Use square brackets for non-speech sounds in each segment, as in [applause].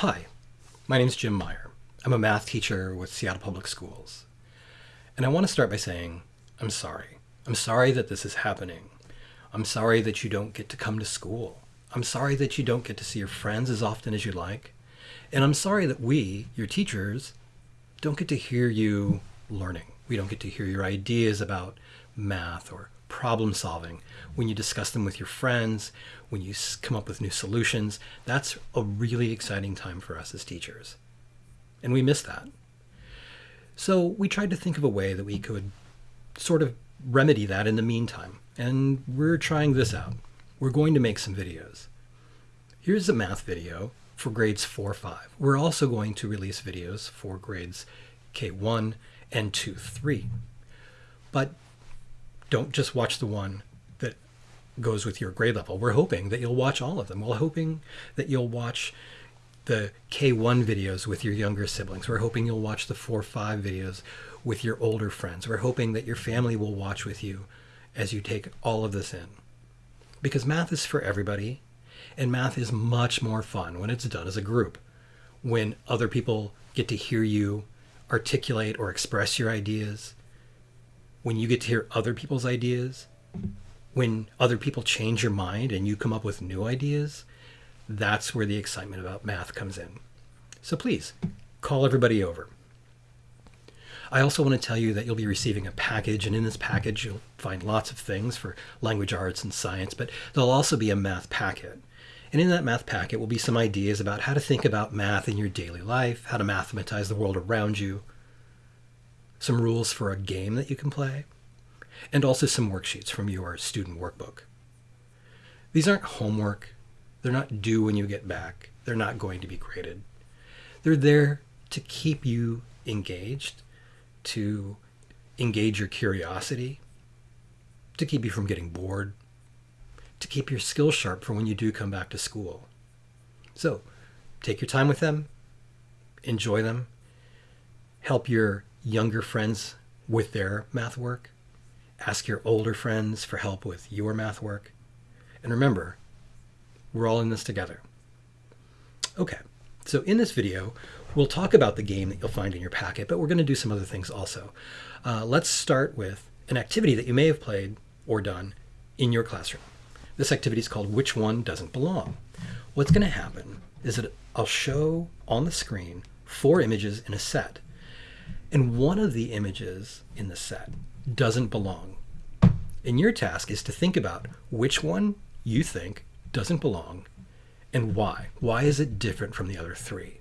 Hi, my name is Jim Meyer. I'm a math teacher with Seattle Public Schools. And I want to start by saying, I'm sorry. I'm sorry that this is happening. I'm sorry that you don't get to come to school. I'm sorry that you don't get to see your friends as often as you like. And I'm sorry that we, your teachers, don't get to hear you learning. We don't get to hear your ideas about math or problem solving, when you discuss them with your friends, when you come up with new solutions, that's a really exciting time for us as teachers. And we miss that. So we tried to think of a way that we could sort of remedy that in the meantime. And we're trying this out. We're going to make some videos. Here's a math video for grades 4 5. We're also going to release videos for grades K1 and 2 3. But don't just watch the one that goes with your grade level. We're hoping that you'll watch all of them. We're hoping that you'll watch the K1 videos with your younger siblings. We're hoping you'll watch the 4-5 videos with your older friends. We're hoping that your family will watch with you as you take all of this in. Because math is for everybody, and math is much more fun when it's done as a group. When other people get to hear you articulate or express your ideas, when you get to hear other people's ideas, when other people change your mind and you come up with new ideas, that's where the excitement about math comes in. So please, call everybody over. I also want to tell you that you'll be receiving a package, and in this package you'll find lots of things for language arts and science, but there'll also be a math packet. And in that math packet will be some ideas about how to think about math in your daily life, how to mathematize the world around you, some rules for a game that you can play, and also some worksheets from your student workbook. These aren't homework. They're not due when you get back. They're not going to be graded. They're there to keep you engaged, to engage your curiosity, to keep you from getting bored, to keep your skills sharp for when you do come back to school. So take your time with them, enjoy them, help your younger friends with their math work. Ask your older friends for help with your math work. And remember, we're all in this together. Okay, so in this video, we'll talk about the game that you'll find in your packet, but we're going to do some other things also. Uh, let's start with an activity that you may have played or done in your classroom. This activity is called Which One Doesn't Belong? What's going to happen is that I'll show on the screen four images in a set. And one of the images in the set doesn't belong. And your task is to think about which one you think doesn't belong and why. Why is it different from the other three?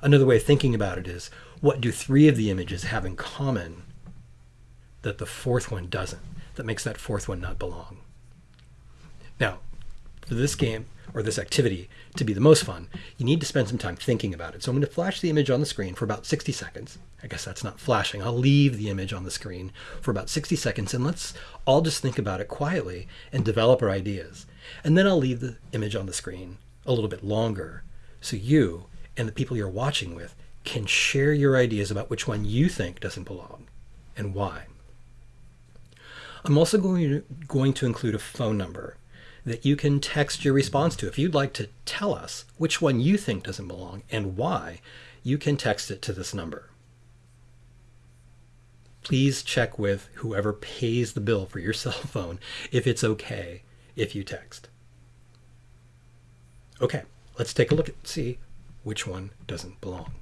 Another way of thinking about it is, what do three of the images have in common that the fourth one doesn't, that makes that fourth one not belong? Now, for this game, or this activity to be the most fun, you need to spend some time thinking about it. So I'm going to flash the image on the screen for about 60 seconds. I guess that's not flashing. I'll leave the image on the screen for about 60 seconds and let's all just think about it quietly and develop our ideas. And then I'll leave the image on the screen a little bit longer so you and the people you're watching with can share your ideas about which one you think doesn't belong and why. I'm also going to, going to include a phone number that you can text your response to. If you'd like to tell us which one you think doesn't belong and why, you can text it to this number. Please check with whoever pays the bill for your [laughs] cell phone if it's okay if you text. Okay, let's take a look and see which one doesn't belong.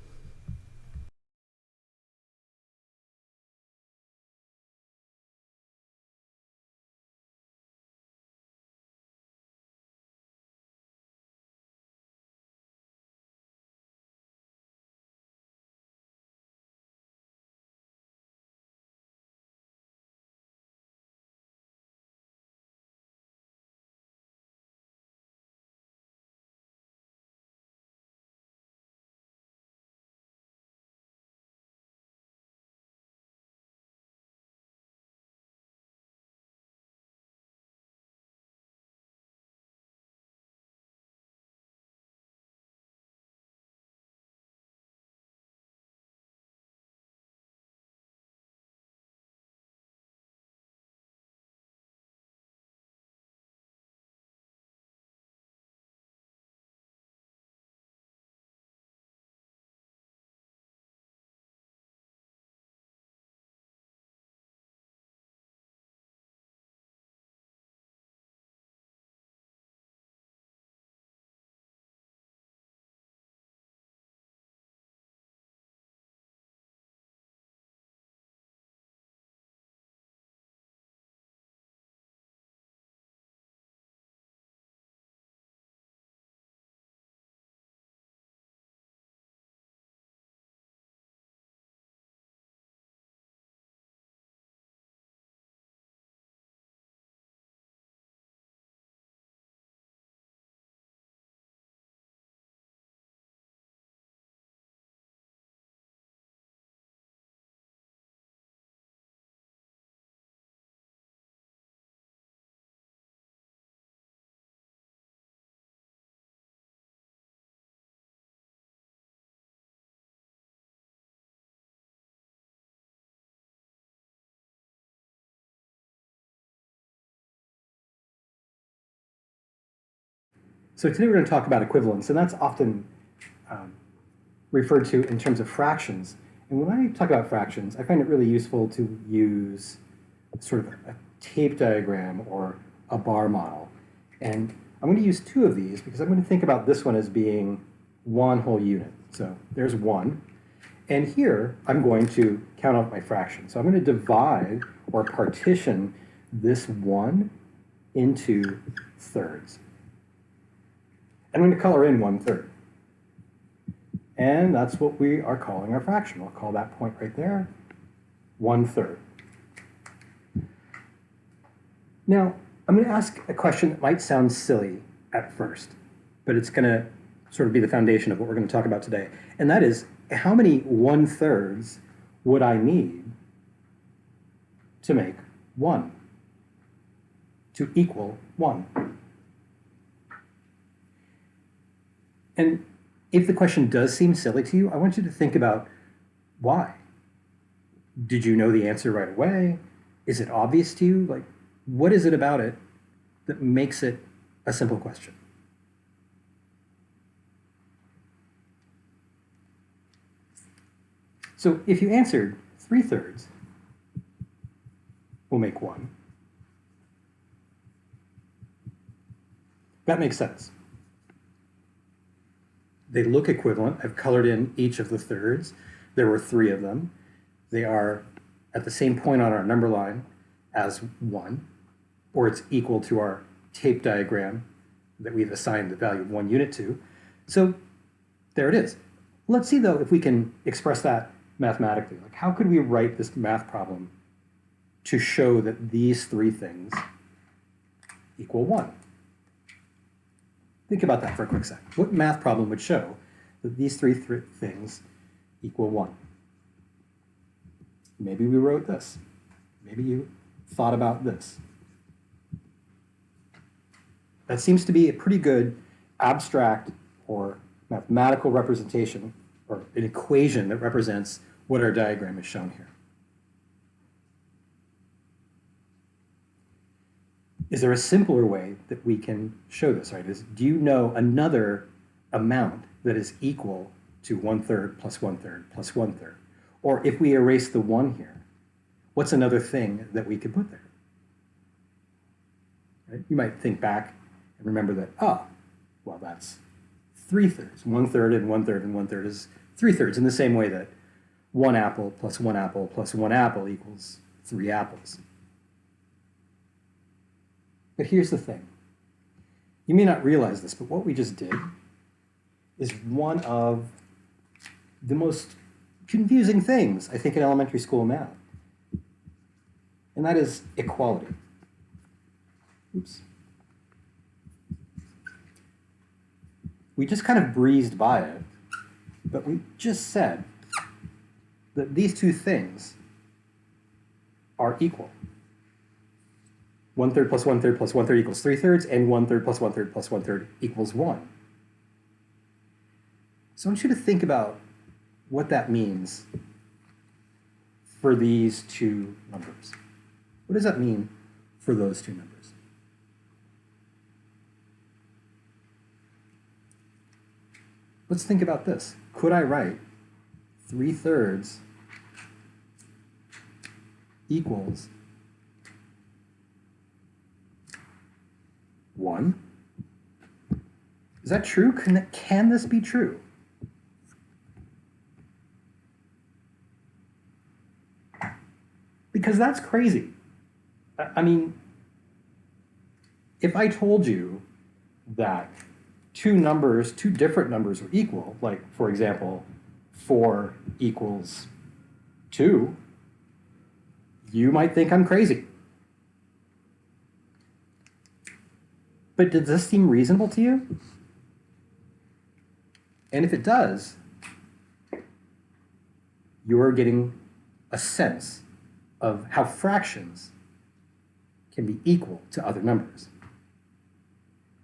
So today we're going to talk about equivalence, and that's often um, referred to in terms of fractions. And when I talk about fractions, I find it really useful to use sort of a tape diagram or a bar model. And I'm going to use two of these because I'm going to think about this one as being one whole unit. So there's one. And here, I'm going to count out my fraction. So I'm going to divide or partition this one into thirds. I'm going to color in one third. And that's what we are calling our fraction. We'll call that point right there one third. Now, I'm going to ask a question that might sound silly at first, but it's going to sort of be the foundation of what we're going to talk about today. And that is, how many one thirds would I need to make one, to equal one? And if the question does seem silly to you, I want you to think about why. Did you know the answer right away? Is it obvious to you? Like, what is it about it that makes it a simple question? So if you answered 3 thirds, we'll make 1. That makes sense. They look equivalent. I've colored in each of the thirds. There were three of them. They are at the same point on our number line as 1, or it's equal to our tape diagram that we've assigned the value of one unit to. So there it is. Let's see, though, if we can express that mathematically. Like, how could we write this math problem to show that these three things equal 1? Think about that for a quick second. What math problem would show that these three th things equal 1? Maybe we wrote this. Maybe you thought about this. That seems to be a pretty good abstract or mathematical representation or an equation that represents what our diagram is shown here. Is there a simpler way that we can show this, right? Is, do you know another amount that is equal to one third plus one third plus one third? Or if we erase the one here, what's another thing that we could put there? Right? You might think back and remember that, oh, well, that's three thirds. One third and one third and one third is three thirds in the same way that one apple plus one apple plus one apple equals three apples. But here's the thing. You may not realize this, but what we just did is one of the most confusing things, I think, in elementary school math. And that is equality. Oops. We just kind of breezed by it, but we just said that these two things are equal. One third plus one third plus one third equals three thirds, and one third plus one third plus one third equals one. So I want you to think about what that means for these two numbers. What does that mean for those two numbers? Let's think about this. Could I write 3 thirds equals 1. Is that true? Can, can this be true? Because that's crazy. I mean, if I told you that two numbers, two different numbers are equal, like, for example, 4 equals 2, you might think I'm crazy. But does this seem reasonable to you? And if it does, you're getting a sense of how fractions can be equal to other numbers.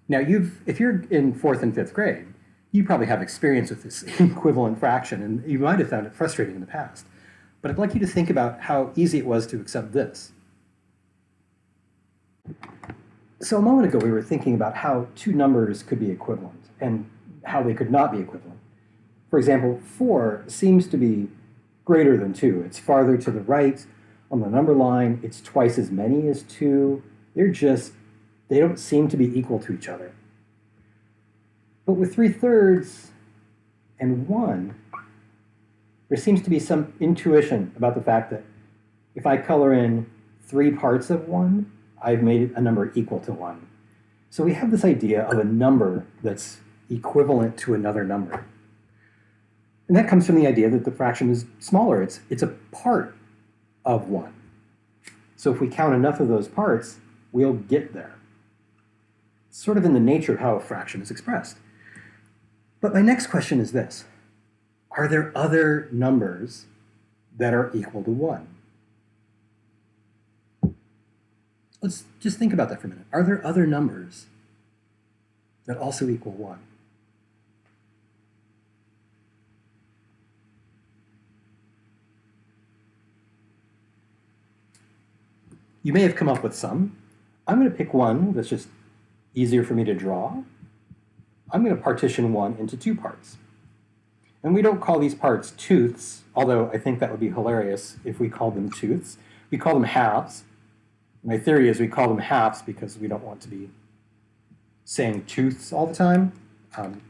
Now, you've, if you're in fourth and fifth grade, you probably have experience with this [laughs] equivalent fraction, and you might have found it frustrating in the past. But I'd like you to think about how easy it was to accept this. So a moment ago, we were thinking about how two numbers could be equivalent and how they could not be equivalent. For example, 4 seems to be greater than 2. It's farther to the right on the number line. It's twice as many as 2. They're just, they don't seem to be equal to each other. But with 3 thirds and 1, there seems to be some intuition about the fact that if I color in three parts of 1, I've made a number equal to 1. So we have this idea of a number that's equivalent to another number. And that comes from the idea that the fraction is smaller. It's, it's a part of 1. So if we count enough of those parts, we'll get there. It's sort of in the nature of how a fraction is expressed. But my next question is this. Are there other numbers that are equal to 1? Let's just think about that for a minute. Are there other numbers that also equal 1? You may have come up with some. I'm going to pick one that's just easier for me to draw. I'm going to partition one into two parts. And we don't call these parts tooths, although I think that would be hilarious if we called them tooths. We call them halves. My theory is we call them halves because we don't want to be saying tooths all the time. Um,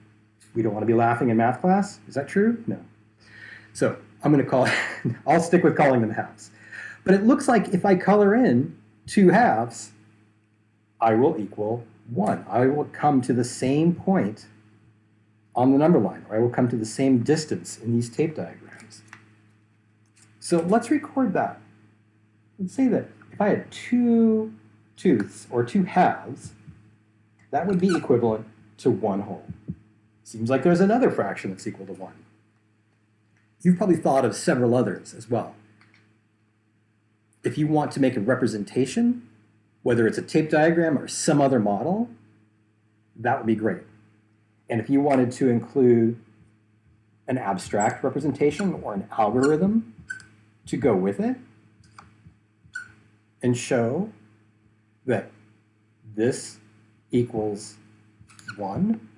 we don't want to be laughing in math class. Is that true? No. So I'm going to call, [laughs] I'll stick with calling them halves. But it looks like if I color in two halves, I will equal 1. I will come to the same point on the number line, or I will come to the same distance in these tape diagrams. So let's record that. Let's say that if I had two tooths, or two halves, that would be equivalent to one whole. Seems like there's another fraction that's equal to 1. You've probably thought of several others as well if you want to make a representation, whether it's a tape diagram or some other model, that would be great. And if you wanted to include an abstract representation or an algorithm to go with it and show that this equals 1.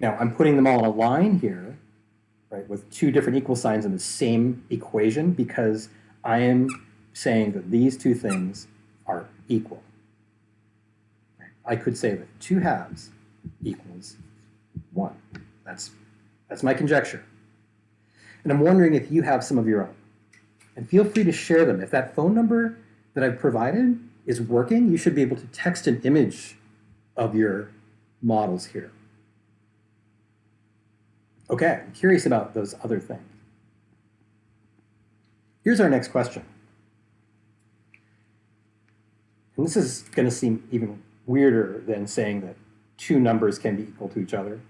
Now, I'm putting them all in a line here, right, with two different equal signs in the same equation because I am saying that these two things are equal. I could say that two halves equals one. That's, that's my conjecture. And I'm wondering if you have some of your own. And feel free to share them. If that phone number that I've provided is working, you should be able to text an image of your models here. Okay, I'm curious about those other things. Here's our next question. And this is going to seem even weirder than saying that two numbers can be equal to each other.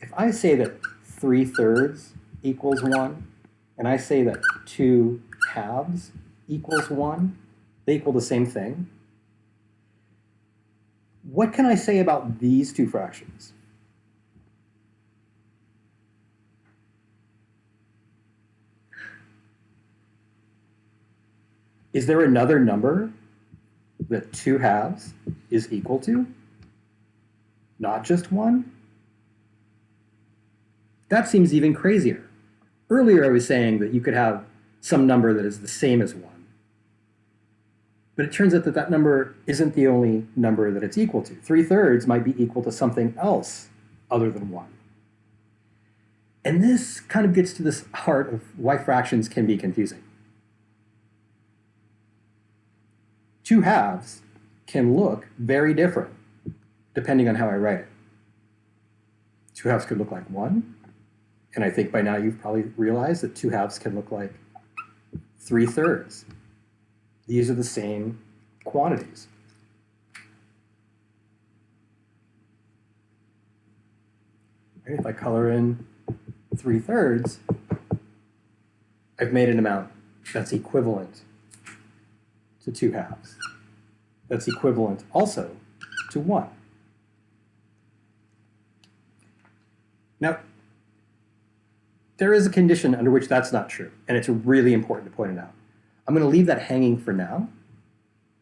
If I say that 3 thirds equals 1, and I say that 2 halves equals 1, they equal the same thing. What can I say about these two fractions? Is there another number that two halves is equal to, not just one? That seems even crazier. Earlier I was saying that you could have some number that is the same as 1. But it turns out that that number isn't the only number that it's equal to. 3 thirds might be equal to something else other than 1. And this kind of gets to this heart of why fractions can be confusing. two halves can look very different depending on how I write it. Two halves could look like one, and I think by now you've probably realized that two halves can look like three thirds. These are the same quantities. If I color in three thirds, I've made an amount that's equivalent to 2 halves. That's equivalent also to 1. Now, there is a condition under which that's not true, and it's really important to point it out. I'm going to leave that hanging for now,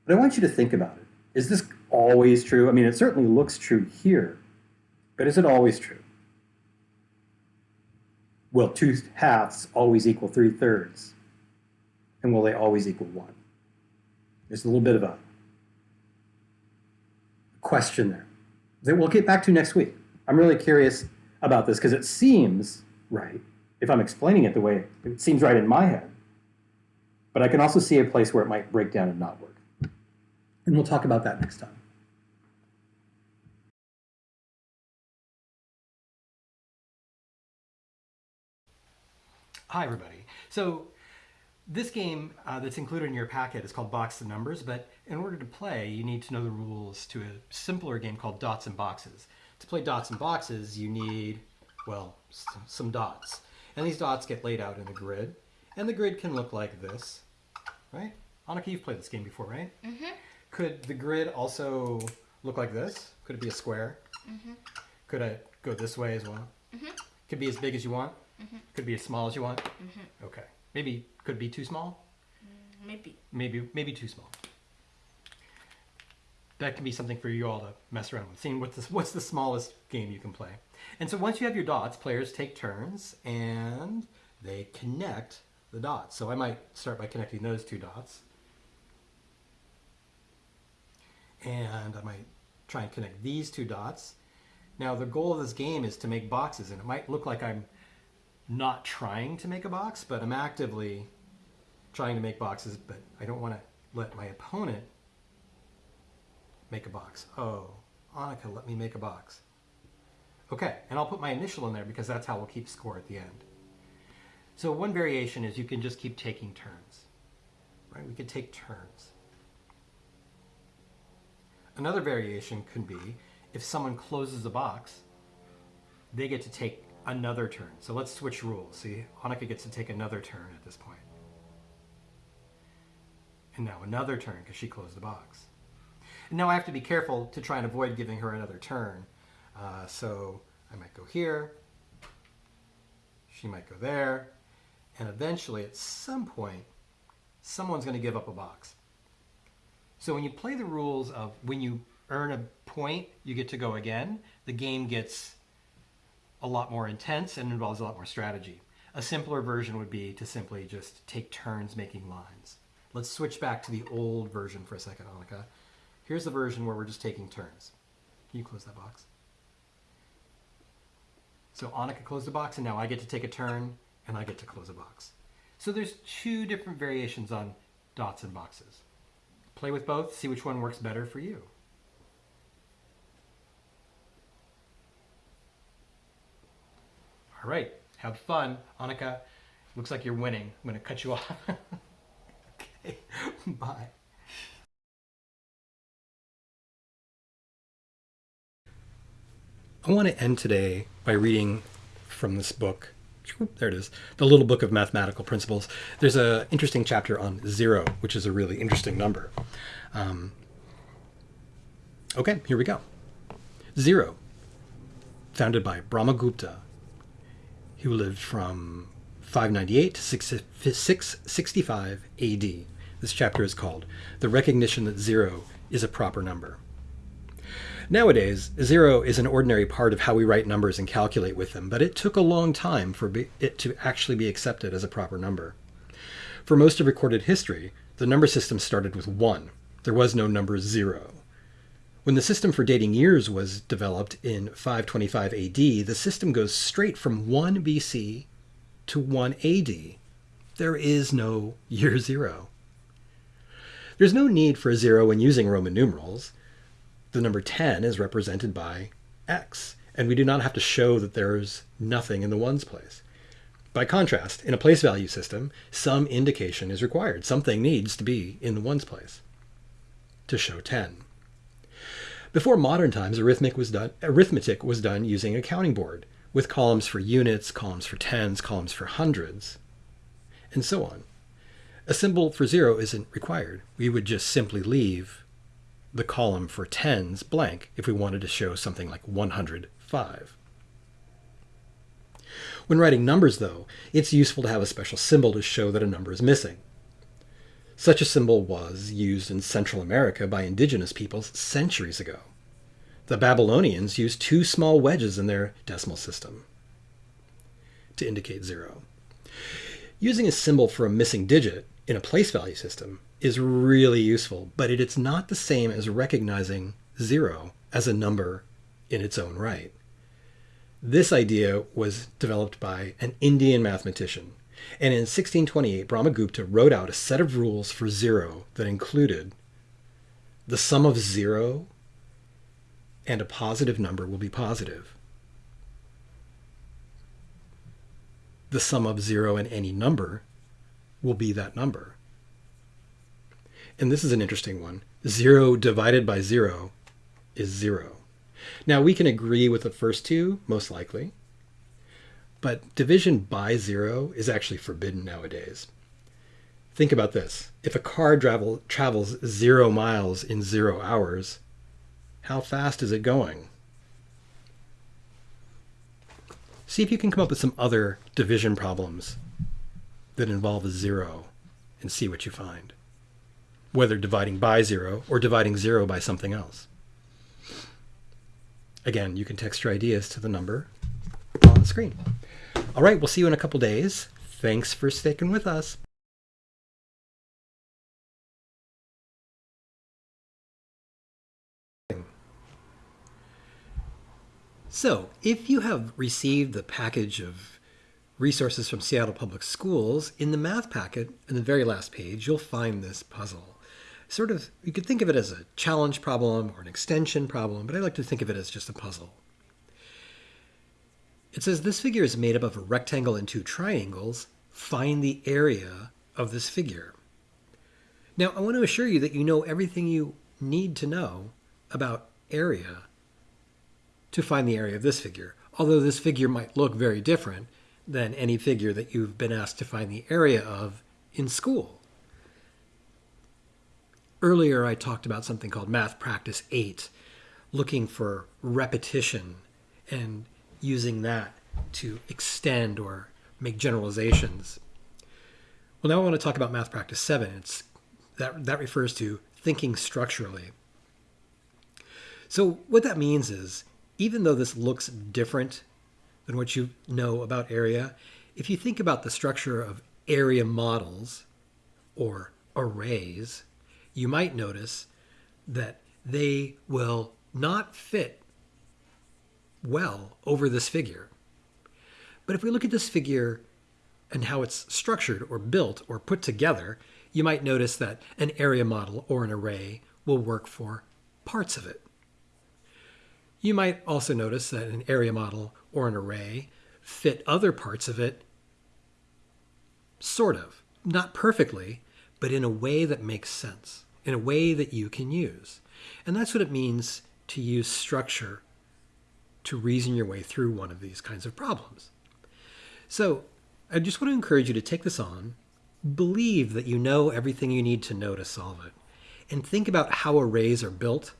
but I want you to think about it. Is this always true? I mean, it certainly looks true here, but is it always true? Will two halves always equal three thirds? And will they always equal one? There's a little bit of a question there that we'll get back to next week. I'm really curious about this because it seems right if I'm explaining it the way it seems right in my head. But I can also see a place where it might break down and not work. And we'll talk about that next time. Hi, everybody. So this game uh, that's included in your packet is called Box the Numbers, but in order to play, you need to know the rules to a simpler game called Dots and Boxes. To play Dots and Boxes, you need, well, some dots. And these dots get laid out in a grid. And the grid can look like this, right? Annika, you've played this game before, right? Mm-hmm. Could the grid also look like this? Could it be a square? Mm-hmm. Could it go this way as well? Mm-hmm. Could be as big as you want? Mm-hmm. Could be as small as you want? Mm-hmm. Okay. Maybe could be too small? Mm, maybe. Maybe maybe too small. That can be something for you all to mess around with, seeing what's the, what's the smallest game you can play. And so once you have your dots, players take turns and they connect the dots. So I might start by connecting those two dots. And I might try and connect these two dots. Now the goal of this game is to make boxes and it might look like I'm not trying to make a box, but I'm actively trying to make boxes, but I don't want to let my opponent make a box. Oh, Annika, let me make a box. Okay, and I'll put my initial in there because that's how we'll keep score at the end. So one variation is you can just keep taking turns. Right? We could take turns. Another variation could be if someone closes a box, they get to take another turn. So let's switch rules. See, Annika gets to take another turn at this point. And now another turn because she closed the box. And now I have to be careful to try and avoid giving her another turn. Uh, so I might go here. She might go there. And eventually, at some point, someone's going to give up a box. So when you play the rules of when you earn a point, you get to go again, the game gets a lot more intense and involves a lot more strategy. A simpler version would be to simply just take turns making lines. Let's switch back to the old version for a second, Annika. Here's the version where we're just taking turns. Can you close that box? So Annika closed the box, and now I get to take a turn, and I get to close a box. So there's two different variations on dots and boxes. Play with both, see which one works better for you. All right, have fun. Annika, looks like you're winning. I'm going to cut you off. [laughs] okay, [laughs] bye. I want to end today by reading from this book. There it is, the little book of mathematical principles. There's an interesting chapter on zero, which is a really interesting number. Um, okay, here we go. Zero, founded by Brahmagupta who lived from 598 to 665 AD. This chapter is called The Recognition That Zero is a Proper Number. Nowadays, zero is an ordinary part of how we write numbers and calculate with them, but it took a long time for it to actually be accepted as a proper number. For most of recorded history, the number system started with 1. There was no number 0. When the system for dating years was developed in 525 AD, the system goes straight from 1 BC to 1 AD. There is no year zero. There's no need for a zero when using Roman numerals. The number 10 is represented by x, and we do not have to show that there's nothing in the ones place. By contrast, in a place value system, some indication is required. Something needs to be in the ones place to show 10. Before modern times, arithmetic was done, arithmetic was done using a counting board with columns for units, columns for tens, columns for hundreds, and so on. A symbol for zero isn't required. We would just simply leave the column for tens blank if we wanted to show something like 105. When writing numbers, though, it's useful to have a special symbol to show that a number is missing. Such a symbol was used in Central America by indigenous peoples centuries ago. The Babylonians used two small wedges in their decimal system to indicate zero. Using a symbol for a missing digit in a place value system is really useful, but it is not the same as recognizing zero as a number in its own right. This idea was developed by an Indian mathematician, and in 1628 Brahmagupta wrote out a set of rules for zero that included the sum of zero and a positive number will be positive. The sum of zero and any number will be that number. And this is an interesting one. Zero divided by zero is zero. Now we can agree with the first two, most likely, but division by zero is actually forbidden nowadays. Think about this. If a car travel, travels zero miles in zero hours, how fast is it going? See if you can come up with some other division problems that involve a zero and see what you find. Whether dividing by zero or dividing zero by something else. Again, you can text your ideas to the number on the screen. All right, we'll see you in a couple days. Thanks for sticking with us. So, if you have received the package of resources from Seattle Public Schools, in the math packet, in the very last page, you'll find this puzzle. Sort of, you could think of it as a challenge problem or an extension problem, but I like to think of it as just a puzzle. It says this figure is made up of a rectangle and two triangles. Find the area of this figure. Now, I want to assure you that you know everything you need to know about area to find the area of this figure, although this figure might look very different than any figure that you've been asked to find the area of in school. Earlier, I talked about something called Math Practice 8, looking for repetition and using that to extend or make generalizations. Well, now I want to talk about Math Practice 7. It's, that, that refers to thinking structurally. So what that means is even though this looks different than what you know about area, if you think about the structure of area models or arrays, you might notice that they will not fit well over this figure. But if we look at this figure and how it's structured or built or put together, you might notice that an area model or an array will work for parts of it. You might also notice that an area model or an array fit other parts of it, sort of. Not perfectly, but in a way that makes sense, in a way that you can use. And that's what it means to use structure to reason your way through one of these kinds of problems. So I just want to encourage you to take this on, believe that you know everything you need to know to solve it, and think about how arrays are built,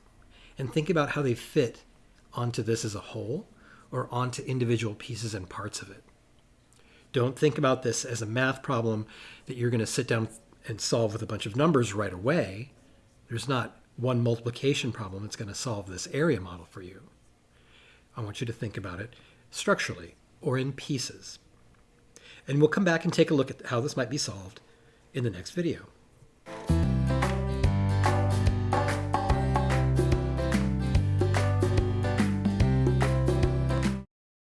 and think about how they fit onto this as a whole or onto individual pieces and parts of it. Don't think about this as a math problem that you're going to sit down and solve with a bunch of numbers right away. There's not one multiplication problem that's going to solve this area model for you. I want you to think about it structurally or in pieces. And we'll come back and take a look at how this might be solved in the next video.